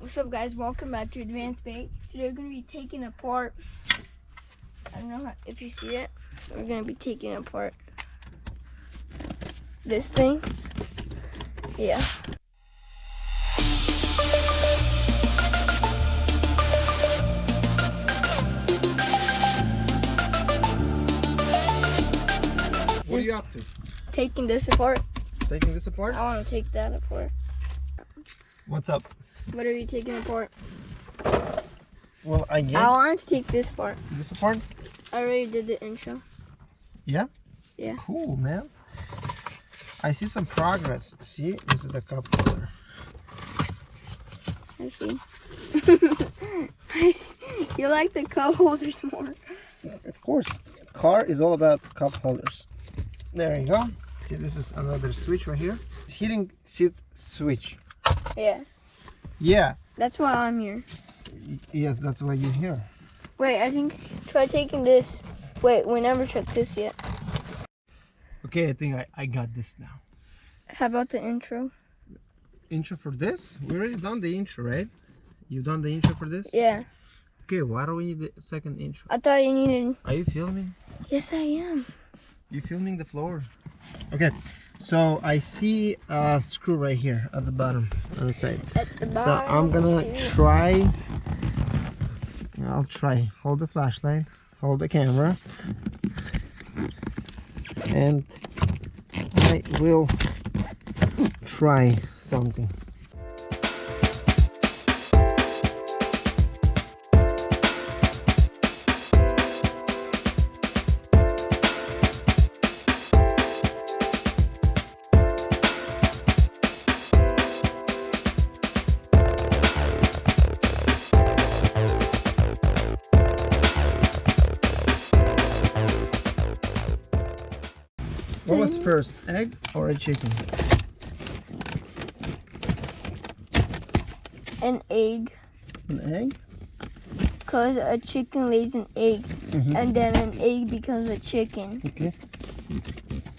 What's up guys, welcome back to Advanced Bait. Today we're going to be taking apart, I don't know how, if you see it, we're going to be taking apart this thing. Yeah. What are you up to? Taking this apart. Taking this apart? I want to take that apart. What's up? What are you taking apart? Well, I get I want to take this part. this part? I already did the intro. Yeah? Yeah. Cool, man. I see some progress. See, this is the cup holder. I see. I see. You like the cup holders more. Of course, car is all about cup holders. There you go. See, this is another switch right here. Heating seat switch. Yeah. Yeah. That's why I'm here. Yes, that's why you're here. Wait, I think try taking this. Wait, we never checked this yet. Okay, I think I, I got this now. How about the intro? Intro for this? We already done the intro, right? You done the intro for this? Yeah. Okay, why do we need the second intro? I thought you needed. Are you filming? Yes, I am. You filming the floor? Okay, so I see a screw right here at the bottom on the side. The bottom. So I'm gonna screw. try. I'll try. Hold the flashlight. Hold the camera. And I will try something. What was first, egg or a chicken? An egg. An egg? Because a chicken lays an egg. Mhm. And then an egg becomes a chicken. Okay.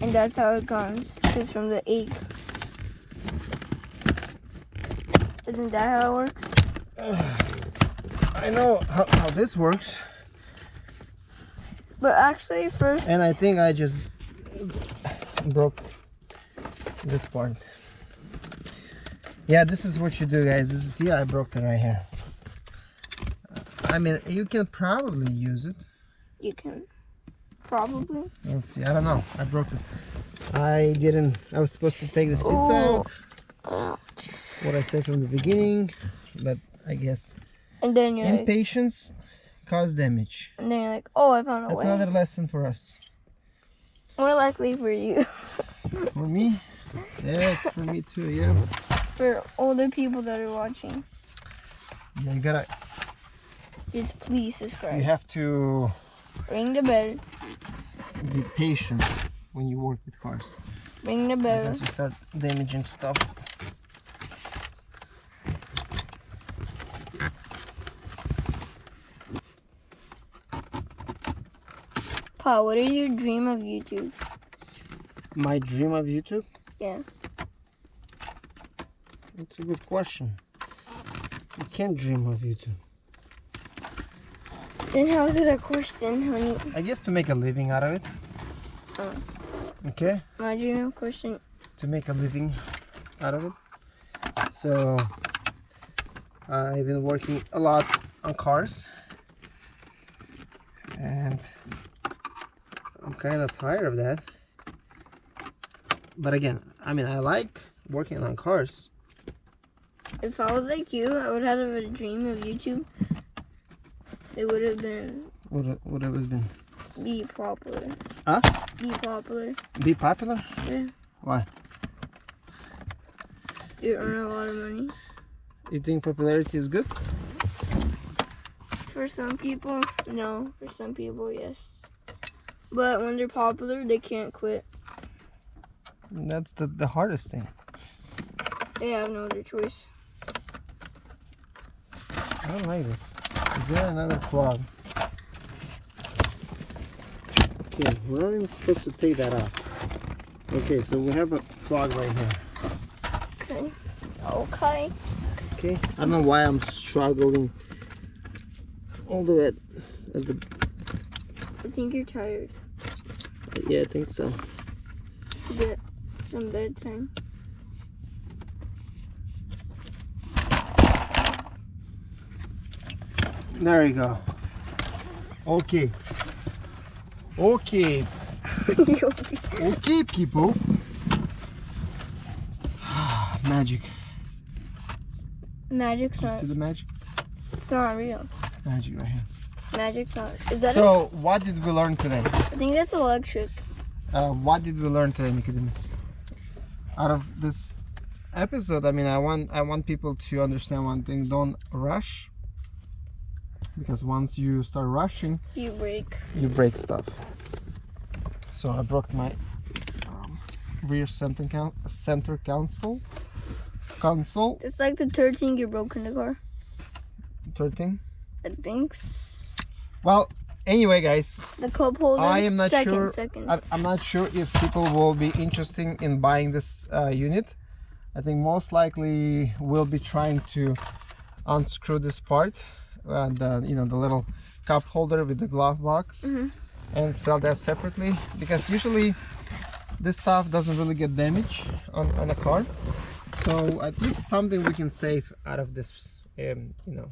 And that's how it comes. It's from the egg. Isn't that how it works? I know how, how this works, But actually, first. and I think I just broke this part. Yeah, this is what you do, guys. This is see, I broke it right here. I mean, you can probably use it. You can. Probably. let's see. I don't know. I broke it. I didn't. I was supposed to take the seats Oh. out. What I said from the beginning, but I guess And then you're like, impatience cause damage. and then you're like, oh, I found a That's way. another lesson for us. More likely for you. For me, yeah, it's for me too. Yeah. for older people that are watching, Yeah, you gotta. just please subscribe. You have to Ring the bell. be patient when you work with cars. Ring the bell. Because you start damaging stuff. What is your dream of YouTube? My dream of YouTube? Yeah. It's a good question. You can't dream of YouTube. Then how is it a question honey? I guess to make a living out of it. Oh. Okay? my dream of question? To make a living out of it. So I've been working a lot on cars. And kind of tired of that. But again, I mean, I like working on cars. If I was like you, I would have a dream of YouTube. It would have been What it, what it has been? be popular. Huh? Be popular. Be popular? Yeah. Why? You earn a lot of money. You think popularity is good? For some people, no. For some people, yes. But when they're popular, they can't quit. That's the, the hardest thing. They have no other choice. I don't like this. Is there another plug? Okay, we're not even supposed to take that out. Okay, so we have a plug right here. Okay. Okay. Okay. I don't know why I'm struggling all the way at, at the I think you're tired. yeah I think so. Get some bedtime. There you go. Okay. Okay. Okay, people. magic. Magic's you not. see the magic? It's not real. Magic right here. Magic's not. Is that? So, what did we learn today? I think that's electric. Uh, what did we learn today, Nicodemus? Out of this episode, I mean, I want I want people to understand one thing: don't rush, because once you start rushing, You break. you break stuff. So I broke my um, rear center count center console console It's like the third thing you broke in the car. third thing. I think. Well, anyway, guys, The cup holder. I am not second, sure. Second. I, I'm not sure if people will be interested in buying this uh, unit. I think most likely we'll be trying to unscrew this part, uh, the you know the little cup holder with the glove box, Mhm. and sell that separately because usually this stuff doesn't really get damaged on on a car. So at least something we can save out of this, um, you know,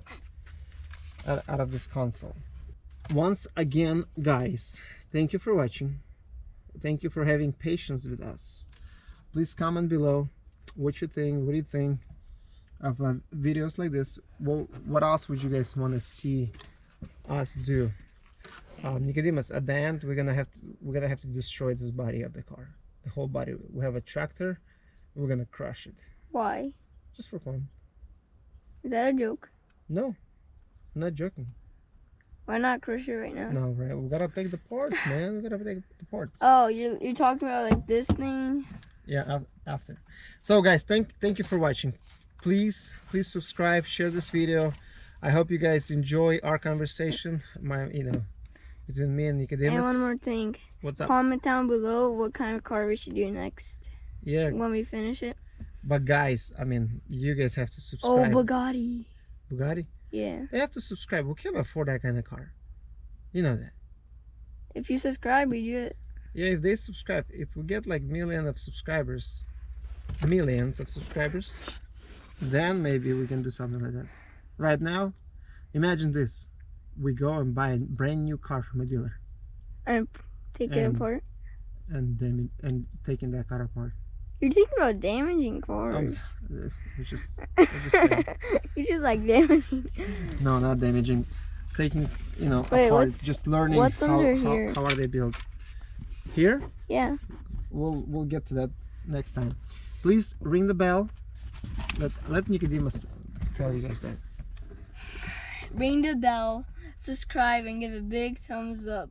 out, out of this console once again guys thank you for watching. Thank you for having patience with us. Please comment below what you think what do you think of uh, videos like this. What, what else would you guys want to see us do? Um, Nicodemus at the end we're gonna have to we're gonna have to destroy this body of the car. The whole body we have a tractor we're gonna crush it. Why? just for fun. Is that a joke? no I'm not joking Why not crush it right now? no right we gotta take the parts man we gotta take the parts Oh, you're you're talking about like this thing. yeah after so guys thank thank you for watching please please subscribe share this video i hope you guys enjoy our conversation my you know between me and And nicodemus one more thing. what's up Comment down below what kind of car we should do next yeah when we finish it. but guys i mean you guys have to subscribe. Oh, Bugatti. bugatti Yeah. they have to subscribe. We can't afford that kind of car? You know that. If you subscribe, we do it. yeah if they subscribe if we get like million of subscribers millions of subscribers then maybe we can do something like that. Right now imagine this. We go and buy a brand new car from a dealer. And take it And- apart. and then and taking that car apart You're thinking about damaging um, cars. it's just just saying. you just like damaging. no not damaging taking you know Wait, apart just learning what's how, under how, here? how are they built here Yeah. we'll we'll get to that next time please ring the bell let let nicodemus tell you guys that Ring the bell, subscribe, and give a big thumbs up.